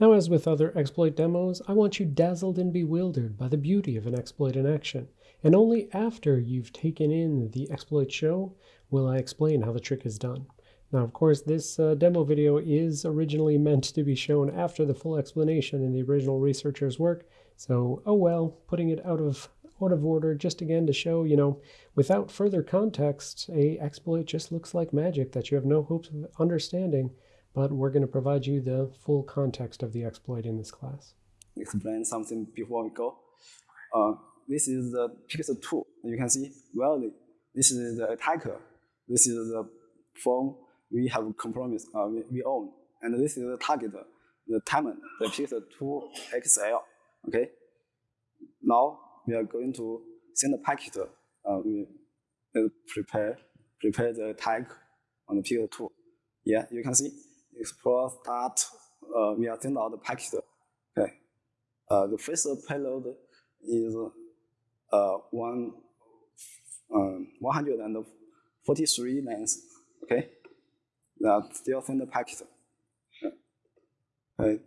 Now, as with other exploit demos, I want you dazzled and bewildered by the beauty of an exploit in action. And only after you've taken in the exploit show will I explain how the trick is done. Now, of course, this uh, demo video is originally meant to be shown after the full explanation in the original researcher's work. So, oh well, putting it out of out of order just again to show, you know, without further context, a exploit just looks like magic that you have no hopes of understanding, but we're going to provide you the full context of the exploit in this class. Explain something before we go. Uh, this is the Pixel 2. You can see, well, this is the attacker. This is the phone we have compromised, uh, we, we own. And this is the target, the Timon, the Pixel 2 XL. Okay. Now we are going to send a packet. Uh, we prepare prepare the tag on the Pixel 2. Yeah, you can see explore start. Uh, we are send out the packet. Okay. Uh, the first payload is uh, one um, 143 lengths. Okay. That still send the packet. Okay.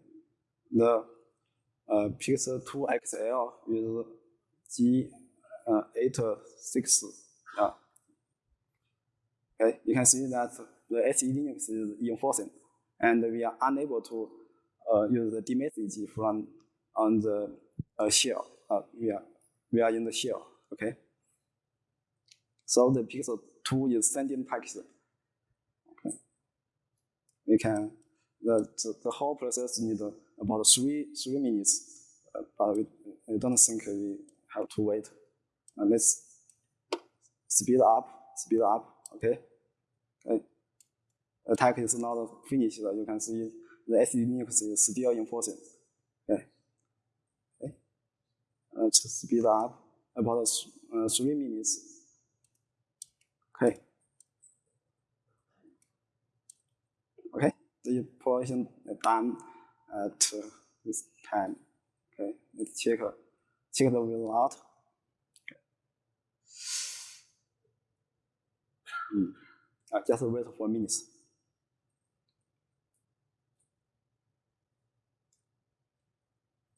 The uh, Pixel 2 XL is G86. Uh, okay, you can see that the SE Linux is enforcing, and we are unable to uh, use the dmesg from on the uh, shell. Uh, we are we are in the shell. Okay. So the Pixel 2 is sending packets. Okay. We can the, the, the whole process needs about three three minutes but we, I don't think we have to wait. And let's speed up, speed up, okay? okay. Attack is not finished. You can see the SE Linux is still enforcing. Okay. okay. Let's speed up about uh, three minutes. Okay. Okay. The portion done at this time. Okay, let's check check the result. Okay. Mm. Uh, just wait for minutes.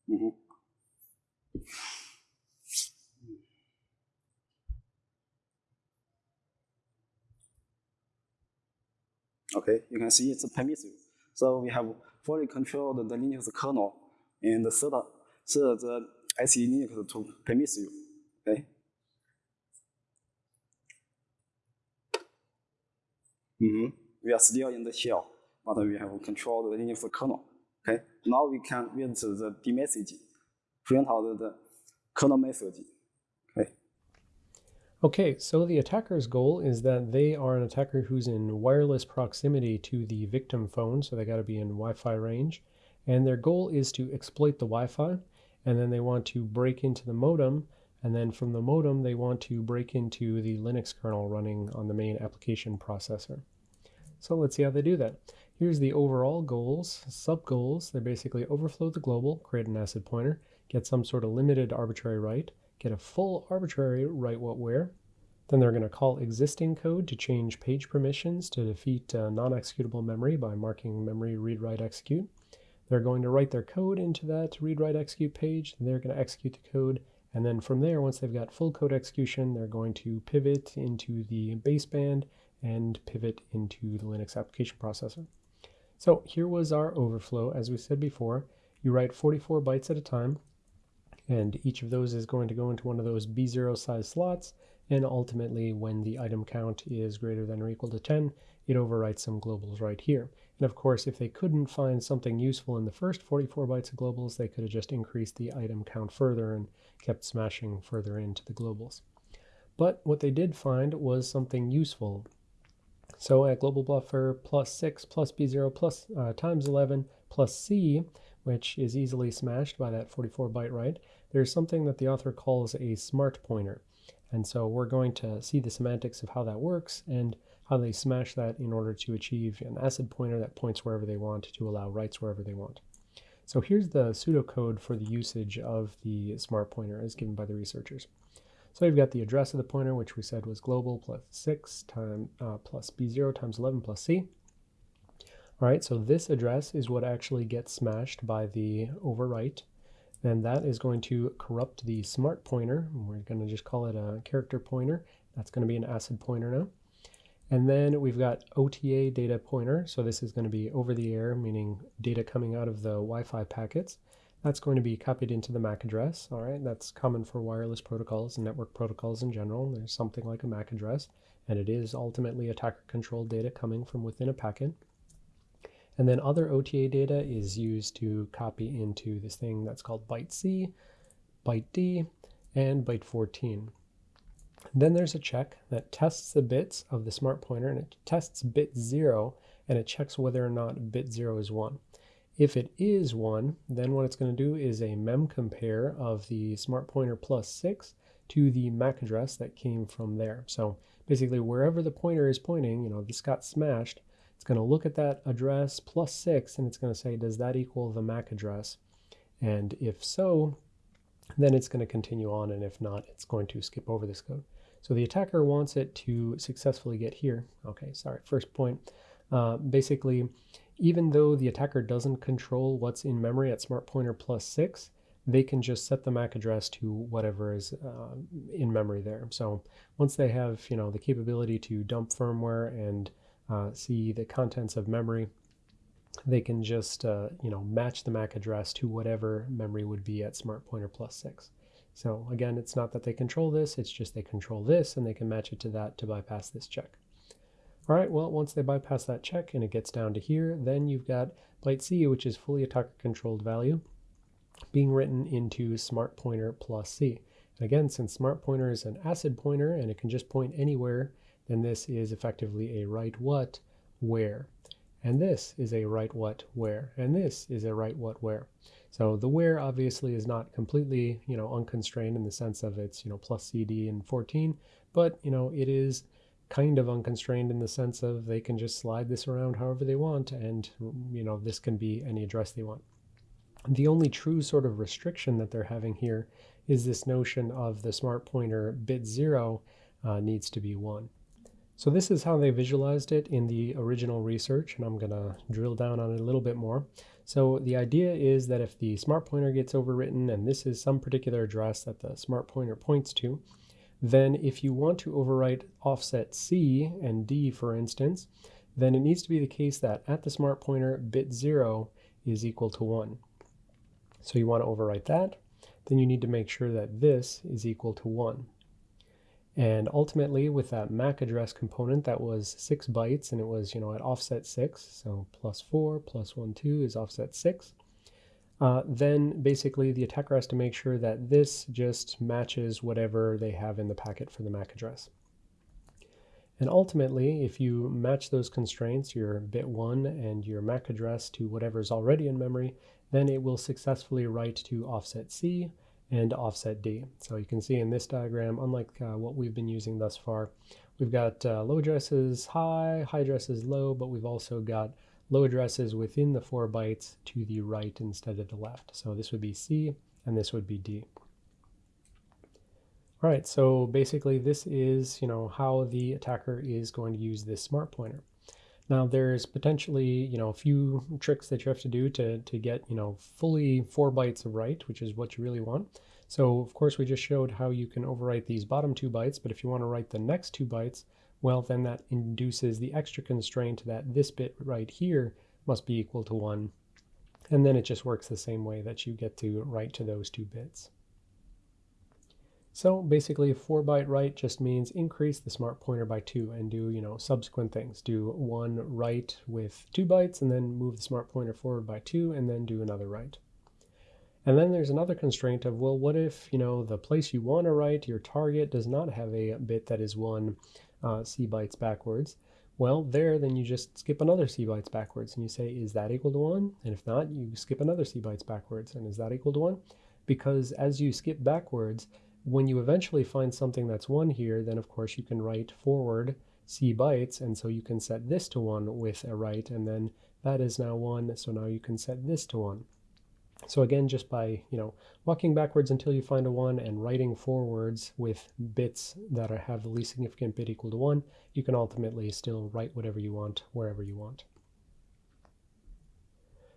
Mm -hmm. Okay, you can see it's permissive. So we have fully controlled the Linux kernel and the set set the SE Linux to permit you. Okay. Mm -hmm. We are still in the shell, but we have controlled the Linux kernel. Okay. Now we can use the dmesg, print out the kernel message. Okay. So the attacker's goal is that they are an attacker who's in wireless proximity to the victim phone, so they got to be in Wi-Fi range, and their goal is to exploit the Wi-Fi and then they want to break into the modem, and then from the modem they want to break into the Linux kernel running on the main application processor. So let's see how they do that. Here's the overall goals, sub-goals. They basically overflow the global, create an ACID pointer, get some sort of limited arbitrary write, get a full arbitrary write what where, then they're going to call existing code to change page permissions to defeat uh, non-executable memory by marking memory read write execute. They're going to write their code into that read, write, execute page. They're going to execute the code. And then from there, once they've got full code execution, they're going to pivot into the baseband and pivot into the Linux application processor. So here was our overflow. As we said before, you write 44 bytes at a time, and each of those is going to go into one of those B0 size slots. And ultimately, when the item count is greater than or equal to 10, it overwrites some globals right here. And of course, if they couldn't find something useful in the first 44 bytes of globals, they could have just increased the item count further and kept smashing further into the globals. But what they did find was something useful. So at global buffer plus 6 plus B0 plus uh, times 11 plus C, which is easily smashed by that 44 byte write, there's something that the author calls a smart pointer. And so we're going to see the semantics of how that works and how they smash that in order to achieve an ACID pointer that points wherever they want to allow writes wherever they want. So here's the pseudocode for the usage of the smart pointer as given by the researchers. So you've got the address of the pointer, which we said was global plus 6 time, uh, plus B0 times 11 plus C. All right, so this address is what actually gets smashed by the overwrite. Then that is going to corrupt the smart pointer. We're going to just call it a character pointer. That's going to be an ACID pointer now. And then we've got OTA data pointer. So this is going to be over the air, meaning data coming out of the Wi-Fi packets. That's going to be copied into the MAC address. All right, that's common for wireless protocols and network protocols in general. There's something like a MAC address, and it is ultimately attacker-controlled data coming from within a packet. And then other OTA data is used to copy into this thing that's called byte C, byte D, and byte 14. Then there's a check that tests the bits of the smart pointer and it tests bit 0 and it checks whether or not bit 0 is 1. If it is 1, then what it's going to do is a mem compare of the smart pointer plus 6 to the MAC address that came from there. So basically wherever the pointer is pointing, you know, this got smashed, it's going to look at that address plus 6 and it's going to say, does that equal the MAC address? And if so, then it's going to continue on, and if not, it's going to skip over this code. So the attacker wants it to successfully get here. Okay, sorry, first point. Uh, basically, even though the attacker doesn't control what's in memory at smart pointer plus 6, they can just set the MAC address to whatever is uh, in memory there. So once they have you know the capability to dump firmware and uh, see the contents of memory, they can just uh, you know match the MAC address to whatever memory would be at smart pointer plus 6. So again, it's not that they control this, it's just they control this and they can match it to that to bypass this check. All right, well, once they bypass that check and it gets down to here, then you've got byte C, which is fully attacker controlled value, being written into smart pointer plus C. And again, since smart pointer is an ACID pointer and it can just point anywhere, then this is effectively a write what, where. And this is a write what, where. And this is a write what, where. So the where obviously is not completely, you know, unconstrained in the sense of it's, you know, plus CD and 14, but, you know, it is kind of unconstrained in the sense of they can just slide this around however they want and, you know, this can be any address they want. The only true sort of restriction that they're having here is this notion of the smart pointer bit zero uh, needs to be one. So this is how they visualized it in the original research, and I'm going to drill down on it a little bit more. So the idea is that if the smart pointer gets overwritten, and this is some particular address that the smart pointer points to, then if you want to overwrite offset C and D, for instance, then it needs to be the case that at the smart pointer, bit 0 is equal to 1. So you want to overwrite that. Then you need to make sure that this is equal to 1. And ultimately, with that MAC address component, that was six bytes, and it was, you know, at offset six, so plus four, plus one, two is offset six. Uh, then basically the attacker has to make sure that this just matches whatever they have in the packet for the MAC address. And ultimately, if you match those constraints, your bit 1 and your MAC address to whatever is already in memory, then it will successfully write to offset C, and offset D. So you can see in this diagram, unlike uh, what we've been using thus far, we've got uh, low addresses high, high addresses low, but we've also got low addresses within the four bytes to the right instead of the left. So this would be C and this would be D. All right, so basically this is, you know, how the attacker is going to use this smart pointer. Now there's potentially, you know, a few tricks that you have to do to, to get, you know, fully four bytes of write, which is what you really want. So of course we just showed how you can overwrite these bottom two bytes, but if you want to write the next two bytes, well then that induces the extra constraint that this bit right here must be equal to one. And then it just works the same way that you get to write to those two bits. So basically 4 byte write just means increase the smart pointer by 2 and do, you know, subsequent things. Do one write with 2 bytes and then move the smart pointer forward by 2 and then do another write. And then there's another constraint of, well, what if, you know, the place you want to write, your target, does not have a bit that is one uh, C bytes backwards? Well, there, then you just skip another C bytes backwards and you say, is that equal to 1? And if not, you skip another C bytes backwards. And is that equal to 1? Because as you skip backwards, when you eventually find something that's 1 here, then of course you can write forward c bytes, and so you can set this to 1 with a write, and then that is now 1, so now you can set this to 1. So again, just by you know walking backwards until you find a 1 and writing forwards with bits that are, have the least significant bit equal to 1, you can ultimately still write whatever you want wherever you want.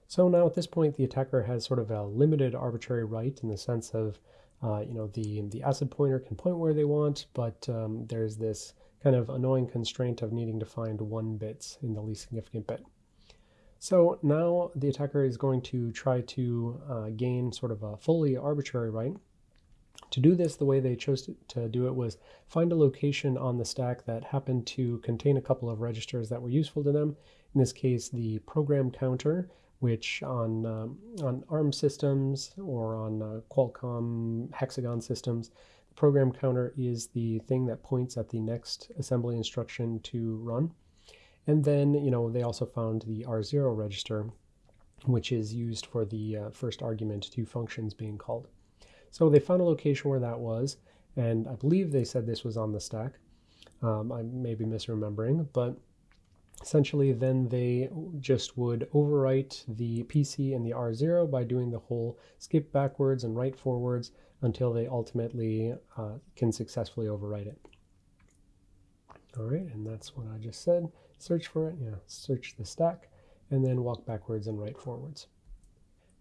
So now at this point, the attacker has sort of a limited arbitrary right in the sense of, uh, you know, the, the acid pointer can point where they want, but um, there's this kind of annoying constraint of needing to find one bits in the least significant bit. So now the attacker is going to try to uh, gain sort of a fully arbitrary right. To do this, the way they chose to, to, do it was find a location on the stack that happened to contain a couple of registers that were useful to them. In this case, the program counter, which on, um, on ARM systems or on uh, Qualcomm Hexagon systems, the program counter is the thing that points at the next assembly instruction to run. And then, you know, they also found the R0 register, which is used for the uh, first argument to functions being called. So they found a location where that was, and I believe they said this was on the stack. Um, I may be misremembering, but essentially then they just would overwrite the PC and the R0 by doing the whole skip backwards and write forwards until they ultimately uh, can successfully overwrite it. All right, and that's what I just said search for it, yeah, search the stack, and then walk backwards and write forwards.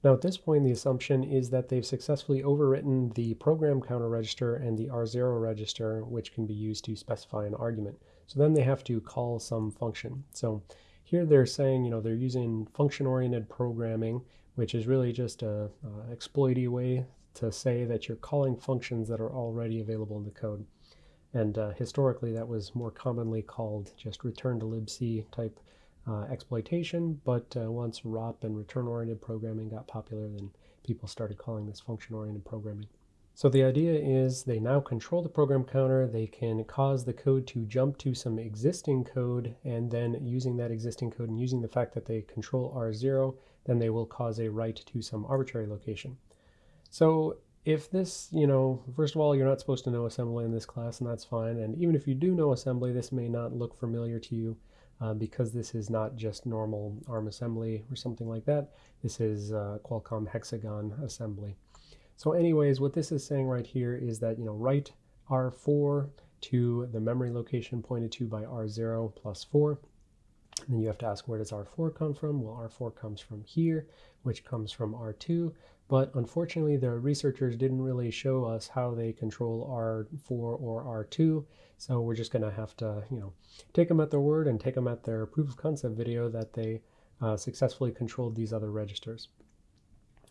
Now at this point, the assumption is that they've successfully overwritten the program counter register and the R0 register, which can be used to specify an argument. So then they have to call some function. So here they're saying, you know, they're using function-oriented programming, which is really just a, a exploity way to say that you're calling functions that are already available in the code. And uh, historically, that was more commonly called just return to libc type uh, exploitation. But uh, once ROP and return-oriented programming got popular, then people started calling this function-oriented programming. So the idea is they now control the program counter. They can cause the code to jump to some existing code, and then using that existing code and using the fact that they control R0, then they will cause a write to some arbitrary location. So if this, you know, first of all, you're not supposed to know assembly in this class, and that's fine. And even if you do know assembly, this may not look familiar to you uh, because this is not just normal ARM assembly or something like that. This is uh, Qualcomm Hexagon assembly. So anyways, what this is saying right here is that, you know, write R4 to the memory location pointed to by R0 plus 4. And then you have to ask where does R4 come from? Well, R4 comes from here, which comes from R2. But unfortunately, the researchers didn't really show us how they control R4 or R2. So we're just going to have to, you know, take them at their word and take them at their proof of concept video that they uh, successfully controlled these other registers.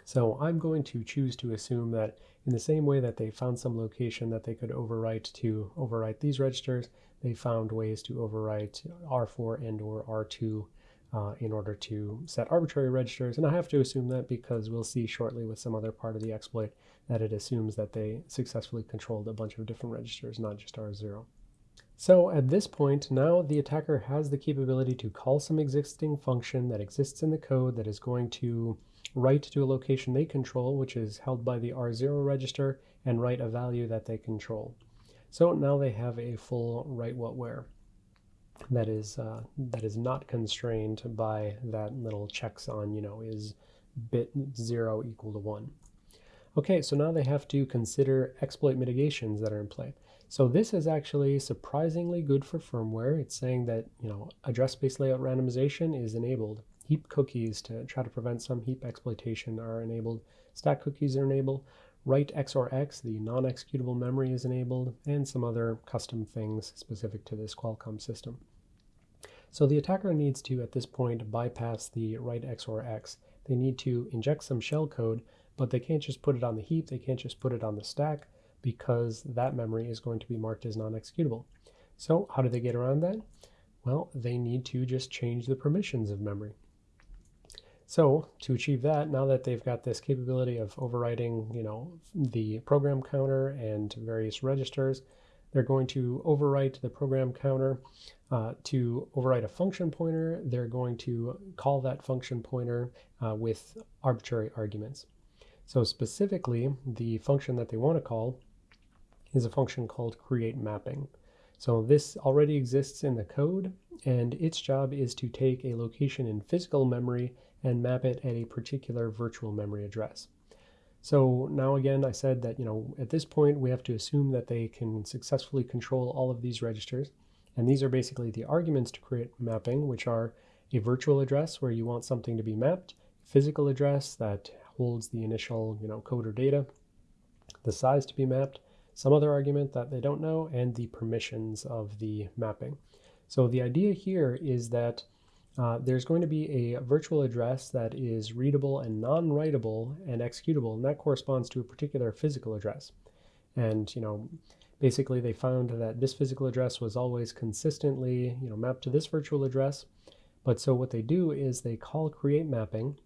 So I'm going to choose to assume that in the same way that they found some location that they could overwrite to overwrite these registers, they found ways to overwrite R4 and or R2 uh, in order to set arbitrary registers. And I have to assume that because we'll see shortly with some other part of the exploit that it assumes that they successfully controlled a bunch of different registers, not just R0. So at this point, now the attacker has the capability to call some existing function that exists in the code that is going to write to a location they control, which is held by the R0 register, and write a value that they control. So now they have a full write what where that is uh, that is not constrained by that little checks on you know is bit 0 equal to 1. Okay, so now they have to consider exploit mitigations that are in play. So this is actually surprisingly good for firmware. It's saying that you know address space layout randomization is enabled. Heap cookies to try to prevent some heap exploitation are enabled. Stack cookies are enabled. Write XOR the non-executable memory is enabled, and some other custom things specific to this Qualcomm system. So the attacker needs to, at this point, bypass the write XOR X. They need to inject some shell code, but they can't just put it on the heap, they can't just put it on the stack, because that memory is going to be marked as non-executable. So how do they get around that? Well, they need to just change the permissions of memory. So to achieve that, now that they've got this capability of overwriting, you know, the program counter and various registers, they're going to overwrite the program counter uh, to overwrite a function pointer. They're going to call that function pointer uh, with arbitrary arguments. So specifically, the function that they want to call is a function called create mapping. So this already exists in the code, and its job is to take a location in physical memory and map it at a particular virtual memory address. So now again, I said that, you know, at this point, we have to assume that they can successfully control all of these registers. And these are basically the arguments to create mapping, which are a virtual address where you want something to be mapped. physical address that holds the initial you know, code or data, the size to be mapped, some other argument that they don't know, and the permissions of the mapping. So the idea here is that uh, there's going to be a virtual address that is readable and non-writable and executable, and that corresponds to a particular physical address. And, you know, basically they found that this physical address was always consistently, you know, mapped to this virtual address. But so what they do is they call create mapping,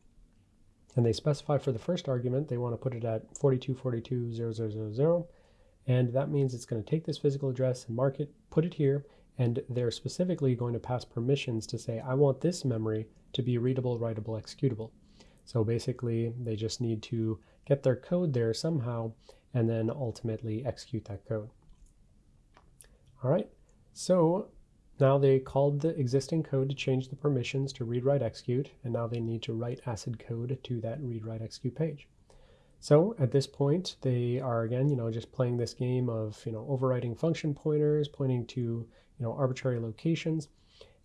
and they specify for the first argument, they want to put it at 42420000, and that means it's going to take this physical address and mark it, put it here, and they're specifically going to pass permissions to say, I want this memory to be readable, writable, executable. So basically, they just need to get their code there somehow and then ultimately execute that code. All right, so now they called the existing code to change the permissions to read, write, execute, and now they need to write ACID code to that read, write, execute page. So at this point, they are again, you know, just playing this game of, you know, overriding function pointers, pointing to you know, arbitrary locations.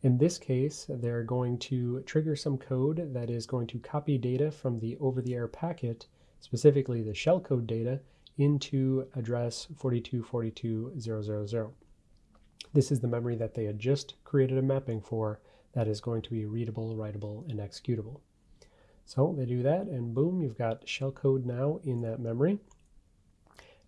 In this case, they're going to trigger some code that is going to copy data from the over-the-air packet, specifically the shellcode data, into address 4242000. This is the memory that they had just created a mapping for that is going to be readable, writable, and executable. So they do that, and boom, you've got shellcode now in that memory.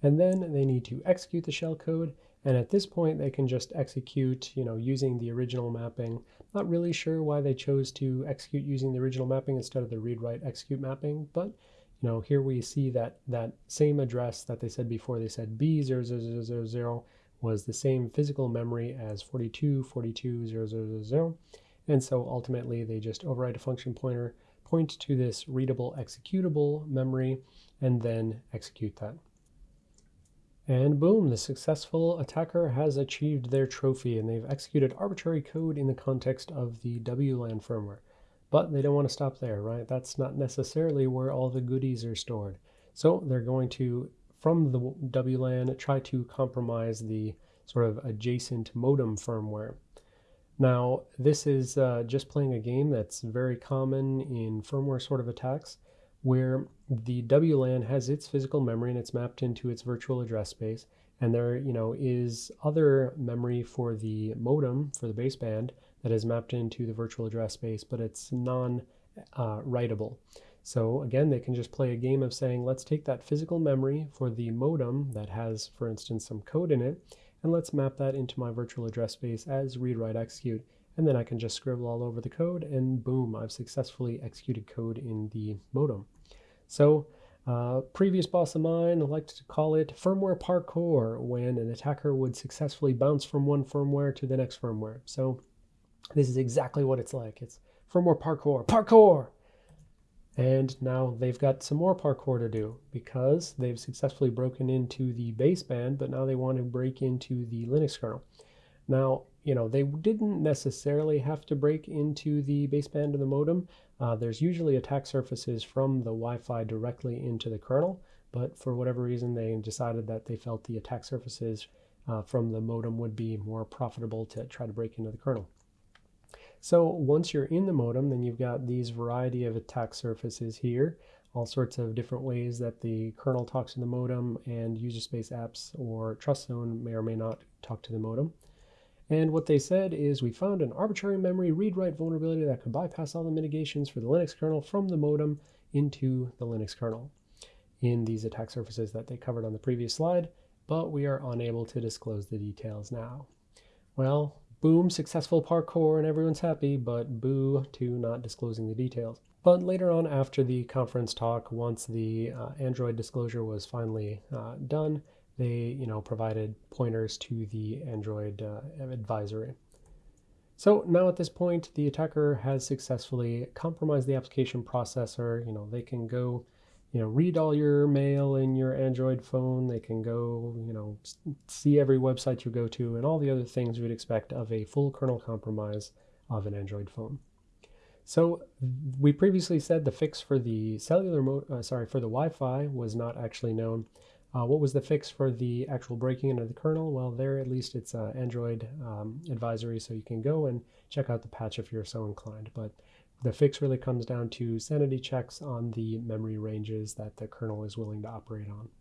And then they need to execute the shellcode, and at this point, they can just execute, you know, using the original mapping. Not really sure why they chose to execute using the original mapping instead of the read, write, execute mapping, but you know, here we see that that same address that they said before, they said B00000 was the same physical memory as 42, 42, 000. And so ultimately they just override a function pointer, point to this readable executable memory, and then execute that. And boom, the successful attacker has achieved their trophy and they've executed arbitrary code in the context of the WLAN firmware. But they don't want to stop there, right? That's not necessarily where all the goodies are stored. So they're going to, from the WLAN, try to compromise the sort of adjacent modem firmware. Now, this is uh, just playing a game that's very common in firmware sort of attacks where the WLAN has its physical memory and it's mapped into its virtual address space. And there, you know, is other memory for the modem, for the baseband, that is mapped into the virtual address space, but it's non-writable. Uh, so again, they can just play a game of saying, let's take that physical memory for the modem that has, for instance, some code in it, and let's map that into my virtual address space as read, write, execute and then I can just scribble all over the code and boom, I've successfully executed code in the modem. So uh, previous boss of mine liked to call it firmware parkour when an attacker would successfully bounce from one firmware to the next firmware. So this is exactly what it's like. It's firmware parkour, parkour! And now they've got some more parkour to do because they've successfully broken into the baseband, but now they want to break into the Linux kernel. Now, you know, they didn't necessarily have to break into the baseband of the modem. Uh, there's usually attack surfaces from the Wi-Fi directly into the kernel, but for whatever reason, they decided that they felt the attack surfaces uh, from the modem would be more profitable to try to break into the kernel. So once you're in the modem, then you've got these variety of attack surfaces here, all sorts of different ways that the kernel talks to the modem and user space apps or trust zone may or may not talk to the modem. And what they said is we found an arbitrary memory read-write vulnerability that could bypass all the mitigations for the Linux kernel from the modem into the Linux kernel in these attack surfaces that they covered on the previous slide, but we are unable to disclose the details now. Well, boom, successful parkour and everyone's happy, but boo to not disclosing the details. But later on after the conference talk, once the uh, Android disclosure was finally uh, done, they you know provided pointers to the Android uh, advisory. So now at this point, the attacker has successfully compromised the application processor. You know, they can go, you know, read all your mail in your Android phone. They can go, you know, see every website you go to and all the other things you would expect of a full kernel compromise of an Android phone. So we previously said the fix for the cellular mode, uh, sorry, for the Wi-Fi was not actually known. Uh, what was the fix for the actual breaking into the kernel? Well, there at least it's uh, Android um, advisory, so you can go and check out the patch if you're so inclined. But the fix really comes down to sanity checks on the memory ranges that the kernel is willing to operate on.